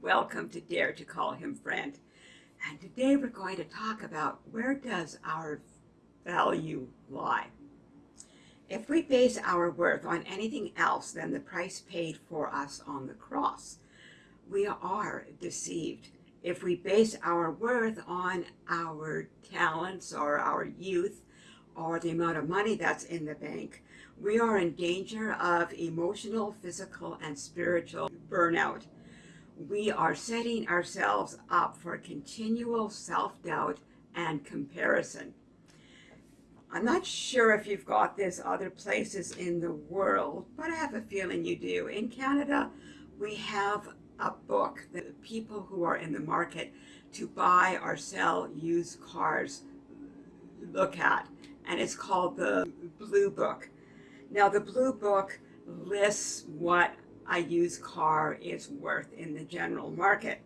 Welcome to Dare to Call Him Friend. And today we're going to talk about where does our value lie? If we base our worth on anything else than the price paid for us on the cross, we are deceived. If we base our worth on our talents or our youth or the amount of money that's in the bank, we are in danger of emotional, physical, and spiritual burnout. We are setting ourselves up for continual self-doubt and comparison. I'm not sure if you've got this other places in the world, but I have a feeling you do. In Canada, we have a book that people who are in the market to buy or sell used cars look at, and it's called the Blue Book. Now, the Blue Book lists what a used car is worth in the general market.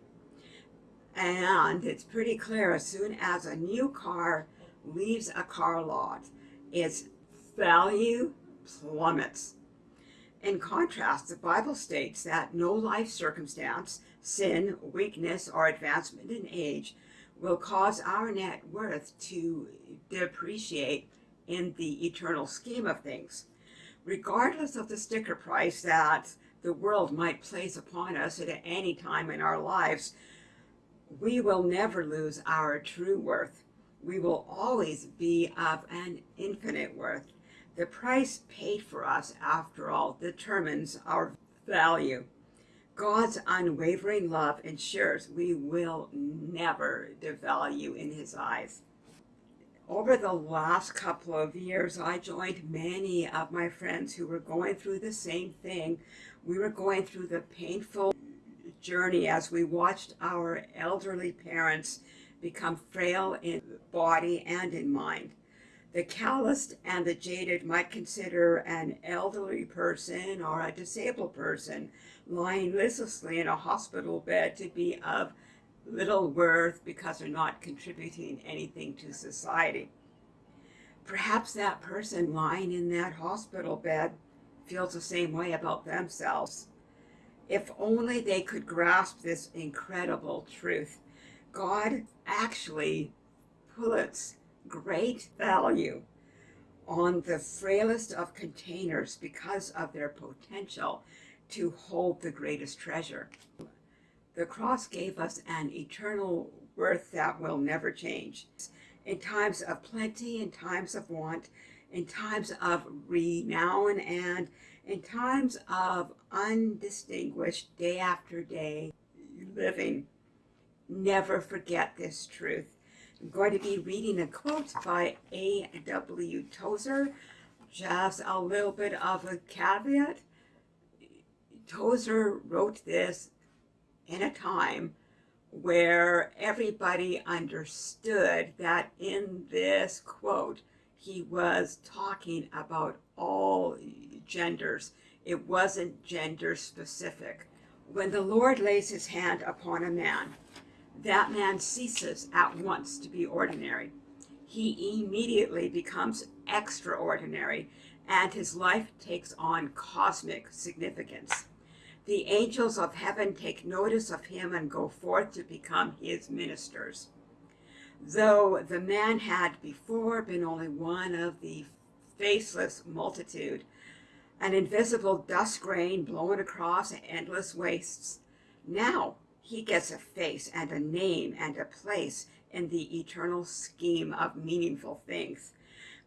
And it's pretty clear as soon as a new car leaves a car lot, its value plummets. In contrast, the Bible states that no life circumstance, sin, weakness, or advancement in age will cause our net worth to depreciate in the eternal scheme of things. Regardless of the sticker price that the world might place upon us at any time in our lives, we will never lose our true worth we will always be of an infinite worth. The price paid for us, after all, determines our value. God's unwavering love ensures we will never devalue in his eyes. Over the last couple of years, I joined many of my friends who were going through the same thing. We were going through the painful journey as we watched our elderly parents become frail in body and in mind. The calloused and the jaded might consider an elderly person or a disabled person lying listlessly in a hospital bed to be of little worth because they're not contributing anything to society. Perhaps that person lying in that hospital bed feels the same way about themselves. If only they could grasp this incredible truth God actually puts great value on the frailest of containers because of their potential to hold the greatest treasure. The cross gave us an eternal worth that will never change. In times of plenty, in times of want, in times of renown, and in times of undistinguished day after day living never forget this truth. I'm going to be reading a quote by A.W. Tozer. Just a little bit of a caveat. Tozer wrote this in a time where everybody understood that in this quote, he was talking about all genders. It wasn't gender specific. When the Lord lays his hand upon a man, that man ceases at once to be ordinary. He immediately becomes extraordinary and his life takes on cosmic significance. The angels of heaven take notice of him and go forth to become his ministers. Though the man had before been only one of the faceless multitude, an invisible dust grain blown across endless wastes, now he gets a face and a name and a place in the eternal scheme of meaningful things.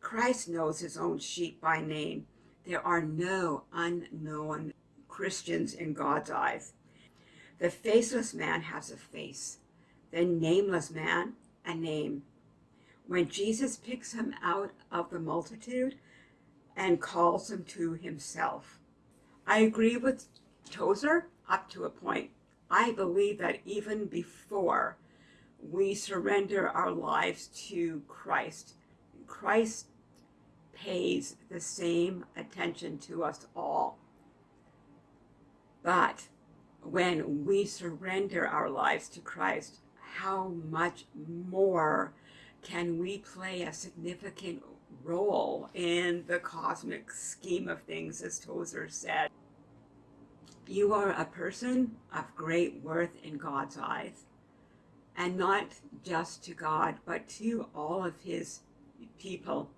Christ knows his own sheep by name. There are no unknown Christians in God's eyes. The faceless man has a face, the nameless man a name. When Jesus picks him out of the multitude and calls him to himself. I agree with Tozer up to a point. I believe that even before we surrender our lives to Christ, Christ pays the same attention to us all. But when we surrender our lives to Christ, how much more can we play a significant role in the cosmic scheme of things, as Tozer said. You are a person of great worth in God's eyes, and not just to God, but to all of his people.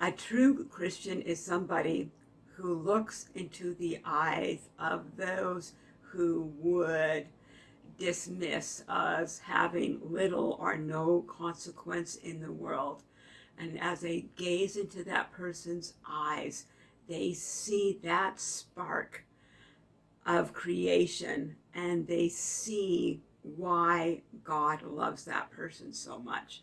A true Christian is somebody who looks into the eyes of those who would dismiss us having little or no consequence in the world. And as they gaze into that person's eyes, they see that spark of creation and they see why God loves that person so much.